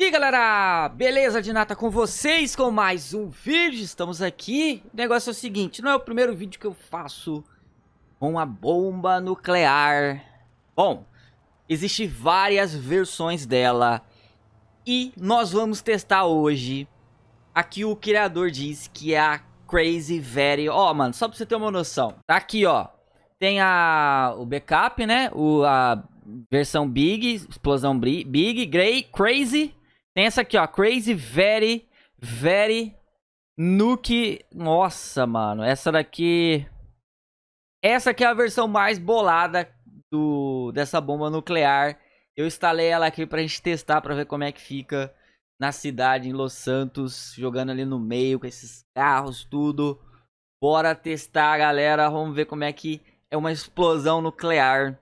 E galera, beleza de nata com vocês com mais um vídeo, estamos aqui, o negócio é o seguinte, não é o primeiro vídeo que eu faço com a bomba nuclear. Bom, existe várias versões dela e nós vamos testar hoje, aqui o criador diz que é a Crazy Very, ó oh, mano, só pra você ter uma noção, tá aqui ó, tem a, o backup né, o, a versão Big, explosão Big, Grey, Crazy tem essa aqui, ó. Crazy Very, Very Nuke. Nossa, mano. Essa daqui... Essa aqui é a versão mais bolada do, dessa bomba nuclear. Eu instalei ela aqui pra gente testar, pra ver como é que fica na cidade, em Los Santos. Jogando ali no meio, com esses carros, tudo. Bora testar, galera. Vamos ver como é que é uma explosão nuclear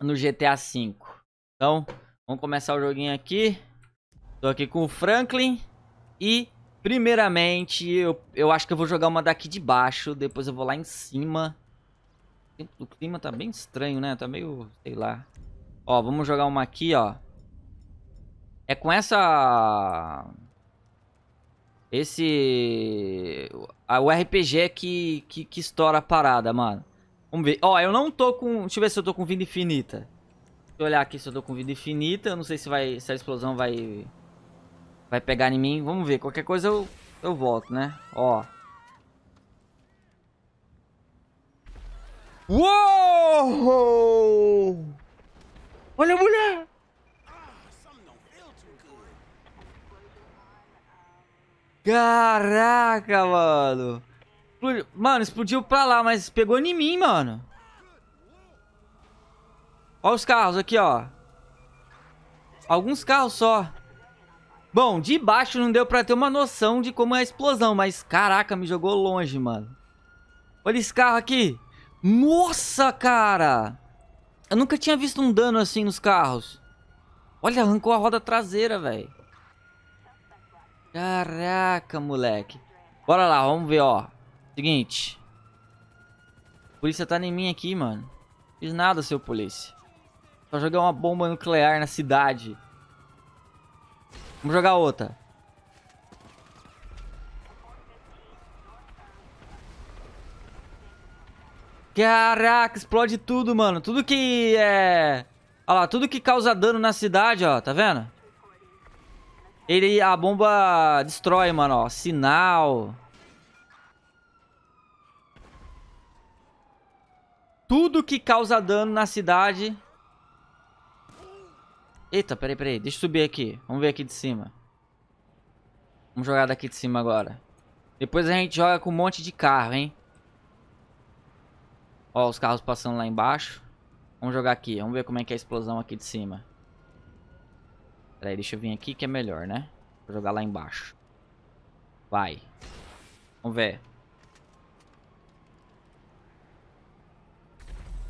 no GTA V. Então, vamos começar o joguinho aqui. Tô aqui com o Franklin e, primeiramente, eu, eu acho que eu vou jogar uma daqui de baixo, depois eu vou lá em cima. O clima tá bem estranho, né? Tá meio, sei lá. Ó, vamos jogar uma aqui, ó. É com essa... Esse... O RPG que, que, que estoura a parada, mano. Vamos ver. Ó, eu não tô com... Deixa eu ver se eu tô com vida infinita. Deixa eu olhar aqui se eu tô com vida infinita. Eu não sei se, vai, se a explosão vai vai pegar em mim. Vamos ver, qualquer coisa eu, eu volto, né? Ó. Uou! Olha a mulher! Caraca, mano. Mano, explodiu pra lá, mas pegou em mim, mano. Olha os carros aqui, ó. Alguns carros só. Bom, de baixo não deu pra ter uma noção de como é a explosão, mas caraca, me jogou longe, mano. Olha esse carro aqui. Nossa, cara! Eu nunca tinha visto um dano assim nos carros. Olha, arrancou a roda traseira, velho. Caraca, moleque. Bora lá, vamos ver, ó. Seguinte. A polícia tá em mim aqui, mano. Fiz nada, seu polícia. Só jogar uma bomba nuclear na cidade. Vamos jogar outra. Caraca, explode tudo, mano. Tudo que é... Olha lá, tudo que causa dano na cidade, ó. Tá vendo? Ele, a bomba destrói, mano, ó. Sinal. Tudo que causa dano na cidade Eita, peraí, peraí. Deixa eu subir aqui. Vamos ver aqui de cima. Vamos jogar daqui de cima agora. Depois a gente joga com um monte de carro, hein? Ó, os carros passando lá embaixo. Vamos jogar aqui. Vamos ver como é que é a explosão aqui de cima. Peraí, deixa eu vir aqui que é melhor, né? Vou jogar lá embaixo. Vai. Vamos ver.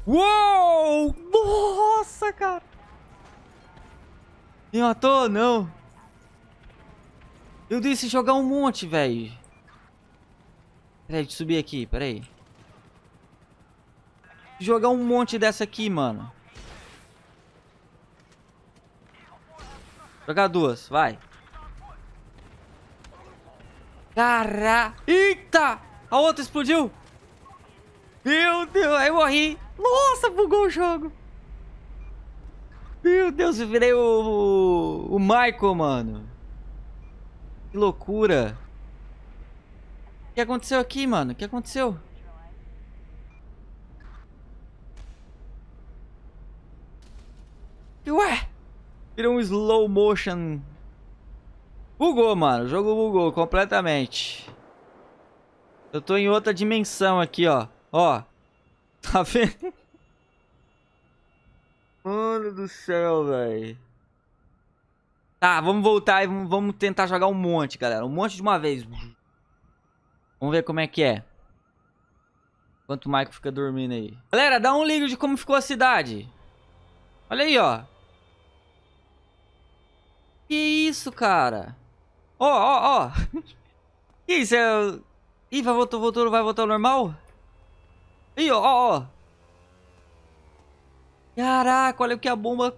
Uou! Nossa, cara! Me matou? Não. Eu disse jogar um monte, velho. Peraí, deixa eu subir aqui, peraí. Jogar um monte dessa aqui, mano. Jogar duas, vai. Caraca. Eita! A outra explodiu. Meu Deus, aí eu morri. Nossa, bugou o jogo. Meu Deus, eu virei o, o Michael, mano. Que loucura. O que aconteceu aqui, mano? O que aconteceu? Ué? Virou um slow motion. Bugou, mano. O jogo bugou completamente. Eu tô em outra dimensão aqui, ó. Ó. Tá vendo? Mano do céu, velho. Tá, vamos voltar e vamos tentar jogar um monte, galera. Um monte de uma vez. Vamos ver como é que é. Enquanto o Michael fica dormindo aí. Galera, dá um ligo de como ficou a cidade. Olha aí, ó. Que isso, cara? Ó, ó, ó. Que isso? É... Ih, vai voltar, voltou, vai voltar ao normal? Ih, ó, ó, ó. Caraca, olha o que a bomba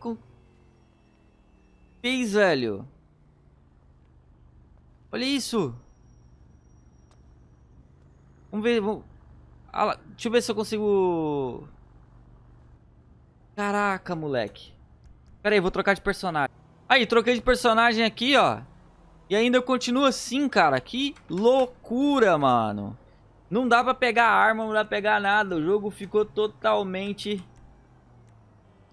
fez, velho. Olha isso. Vamos ver. Vamos... Ah. Deixa eu ver se eu consigo... Caraca, moleque. Pera aí, vou trocar de personagem. Aí, troquei de personagem aqui, ó. E ainda eu continuo assim, cara. Que loucura, mano. Não dá pra pegar arma, não dá pra pegar nada. O jogo ficou totalmente...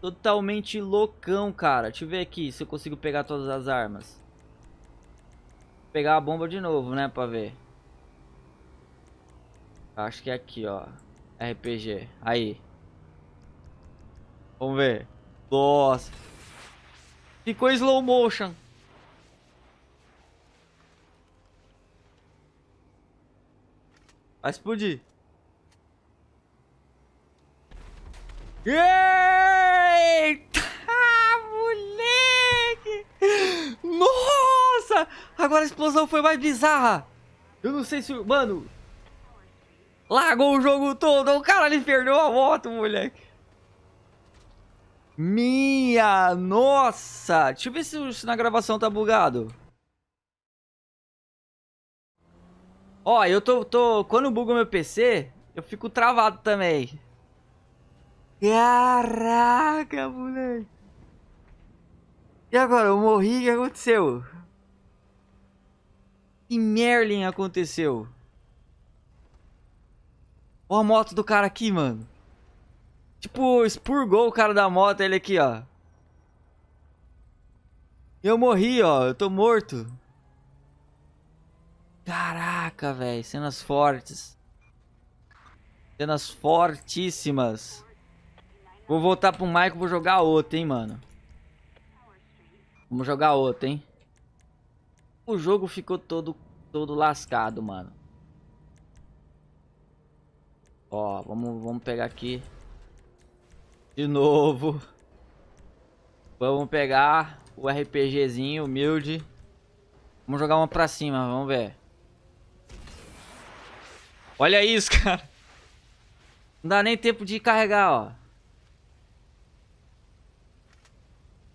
Totalmente loucão, cara. Deixa eu ver aqui se eu consigo pegar todas as armas. Pegar a bomba de novo, né, pra ver. Acho que é aqui, ó. RPG. Aí. Vamos ver. Nossa. Ficou slow motion. Vai explodir. Eita, Nossa! Agora a explosão foi mais bizarra. Eu não sei se... Mano... Lagou o jogo todo. O cara ali perdeu a moto, moleque. Minha nossa! Deixa eu ver se, se na gravação tá bugado. Ó, eu tô, tô... Quando buga meu PC, eu fico travado também. Caraca, moleque. E agora? Eu morri, o que aconteceu? Que Merlin aconteceu? Ó a moto do cara aqui, mano. Tipo, expurgou o cara da moto, ele aqui, ó. Eu morri, ó. Eu tô morto. Caraca, velho. Cenas fortes. Cenas fortíssimas. Vou voltar pro Michael, vou jogar outro, hein, mano. Vamos jogar outro, hein. O jogo ficou todo, todo lascado, mano. Ó, vamos, vamos pegar aqui. De novo. Vamos pegar o RPGzinho humilde. Vamos jogar uma pra cima, vamos ver. Olha isso, cara. Não dá nem tempo de carregar, ó.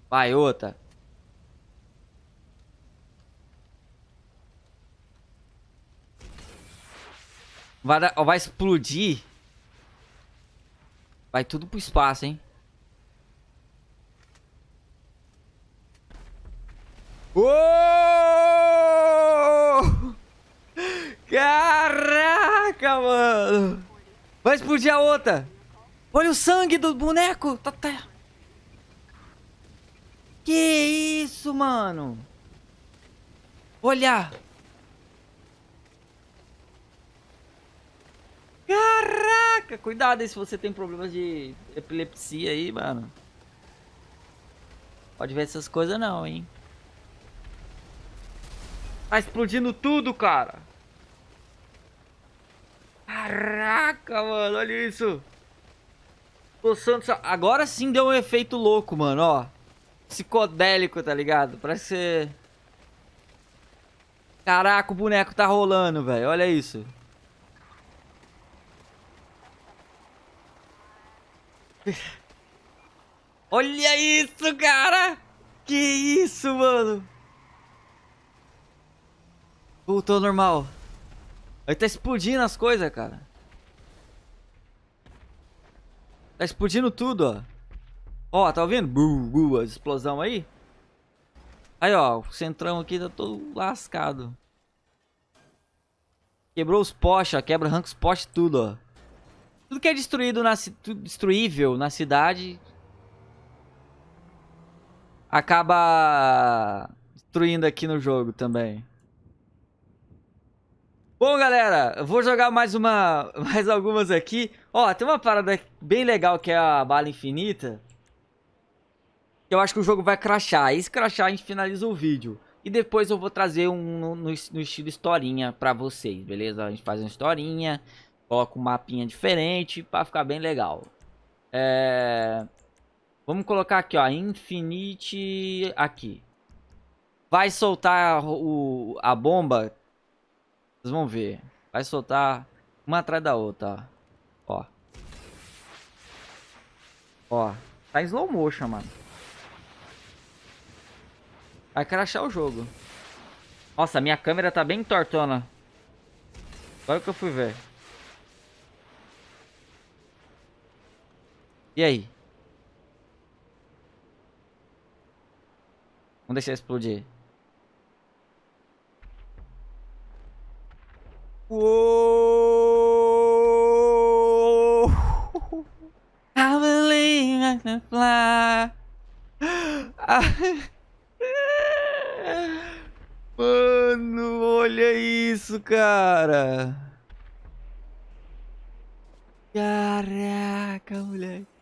Vai, outra. Vai, vai explodir. Vai tudo pro espaço, hein? Uou! Caraca, mano! Vai explodir a outra! Olha o sangue do boneco! Tá, tá. Que isso, mano? Olha! Caraca, cuidado aí se você tem problemas de epilepsia aí, mano. Pode ver essas coisas não, hein. Tá explodindo tudo, cara. Caraca, mano, olha isso. Coçando... Agora sim deu um efeito louco, mano, ó. Psicodélico, tá ligado? Parece ser... Caraca, o boneco tá rolando, velho. Olha isso. Olha isso, cara! Que isso, mano? Voltou ao normal. Aí tá explodindo as coisas, cara. Tá explodindo tudo, ó. Ó, tá ouvindo? Bu, bu, a explosão aí. Aí, ó, o centrão aqui tá todo lascado. Quebrou os postes, ó. Quebra, arranca os postes tudo, ó. Tudo que é destruído na, destruível na cidade acaba destruindo aqui no jogo também. Bom, galera, eu vou jogar mais uma, mais algumas aqui. Ó, tem uma parada bem legal que é a bala infinita. Eu acho que o jogo vai crashar. E se crashar, a gente finaliza o vídeo. E depois eu vou trazer um no, no, no estilo historinha pra vocês, beleza? A gente faz uma historinha. Coloca um mapinha diferente para ficar bem legal. É... Vamos colocar aqui, ó, Infinite aqui. Vai soltar o, a bomba. Vocês vão ver. Vai soltar uma atrás da outra, ó. Ó. Tá em slow motion, mano. Vai crashar o jogo. Nossa, minha câmera tá bem tortona. Agora que eu fui ver. E aí? Vamos deixar explodir. Uou! I believe I can fly. Mano, olha isso, cara. Caraca, moleque.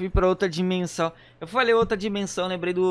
Fui pra outra dimensão. Eu falei outra dimensão, lembrei do